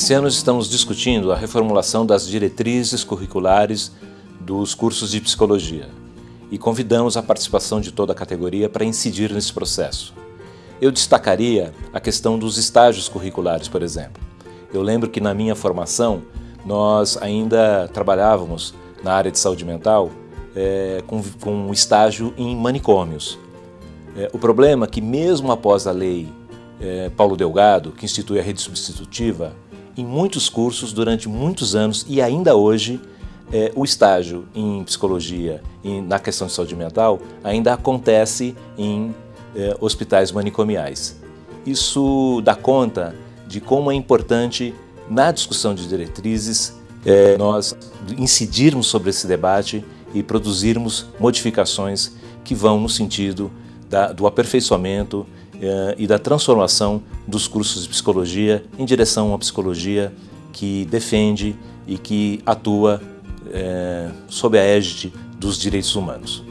Esse ano estamos discutindo a reformulação das diretrizes curriculares dos cursos de psicologia e convidamos a participação de toda a categoria para incidir nesse processo. Eu destacaria a questão dos estágios curriculares, por exemplo. Eu lembro que na minha formação nós ainda trabalhávamos na área de saúde mental é, com, com um estágio em manicômios. É, o problema é que mesmo após a lei é, Paulo Delgado, que institui a rede substitutiva, em muitos cursos durante muitos anos e ainda hoje é, o estágio em psicologia e na questão de saúde mental ainda acontece em é, hospitais manicomiais. Isso dá conta de como é importante na discussão de diretrizes é, nós incidirmos sobre esse debate e produzirmos modificações que vão no sentido da, do aperfeiçoamento e da transformação dos cursos de psicologia em direção a uma psicologia que defende e que atua eh, sob a égide dos direitos humanos.